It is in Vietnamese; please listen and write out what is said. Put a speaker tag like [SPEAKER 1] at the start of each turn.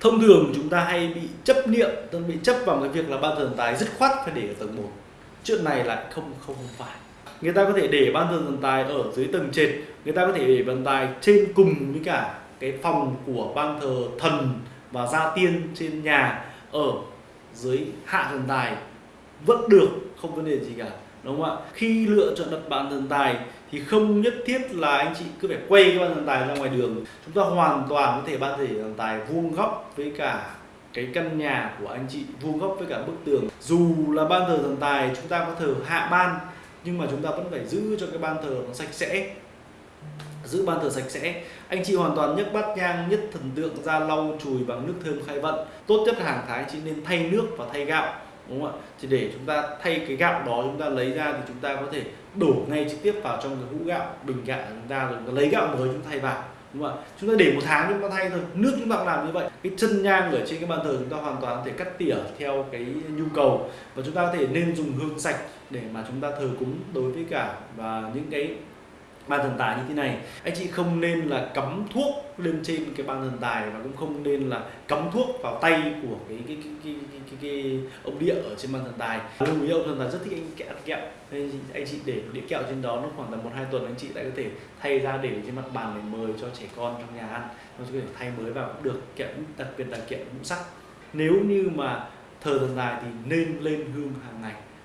[SPEAKER 1] thông thường chúng ta hay bị chấp niệm, tức bị chấp vào cái việc là ban thờ thần tài dứt khoát phải để ở tầng 1 chuyện này lại không không không phải. Người ta có thể để ban thờ thần tài ở dưới tầng trệt, người ta có thể để thần tài trên cùng với cả cái phòng của ban thờ thần và gia tiên trên nhà, ở dưới hạ thần tài vẫn được, không vấn đề gì cả đúng không ạ? Khi lựa chọn đặt bàn thần tài thì không nhất thiết là anh chị cứ phải quay cái bàn thần tài ra ngoài đường. Chúng ta hoàn toàn có thể ban thể thần tài vuông góc với cả cái căn nhà của anh chị, vuông góc với cả bức tường. Dù là ban thờ thần tài chúng ta có thờ hạ ban, nhưng mà chúng ta vẫn phải giữ cho cái ban thờ nó sạch sẽ. Giữ ban thờ sạch sẽ. Anh chị hoàn toàn nhấc bát nhang, nhất thần tượng ra lau, chùi bằng nước thơm khai vận. Tốt nhất hàng tháng chị nên thay nước và thay gạo đúng không ạ thì để chúng ta thay cái gạo đó chúng ta lấy ra thì chúng ta có thể đổ ngay trực tiếp vào trong cái hũ gạo bình gạo chúng ta rồi chúng ta lấy gạo mới chúng ta thay vào đúng không ạ chúng ta để một tháng chúng ta thay thôi nước chúng ta cũng làm như vậy cái chân nhang ở trên cái bàn thờ chúng ta hoàn toàn có thể cắt tỉa theo cái nhu cầu và chúng ta có thể nên dùng hương sạch để mà chúng ta thờ cúng đối với cả và những cái ban thần tài như thế này anh chị không nên là cắm thuốc lên trên cái ban thần tài và cũng không nên là cắm thuốc vào tay của cái cái cái cái, cái, ông địa ở trên bàn thần tài. Lưu ý ông thần tài rất thích anh kẹo kẹo. Nên anh chị để đĩa kẹo trên đó nó khoảng tầm một hai tuần anh chị lại có thể thay ra để trên mặt bàn để mời cho trẻ con trong nhà ăn. Nó có thể thay mới vào cũng được kẹo đặc biệt là kẹo ngũ sắc. Nếu như mà thờ thần tài thì nên lên hương hàng ngày.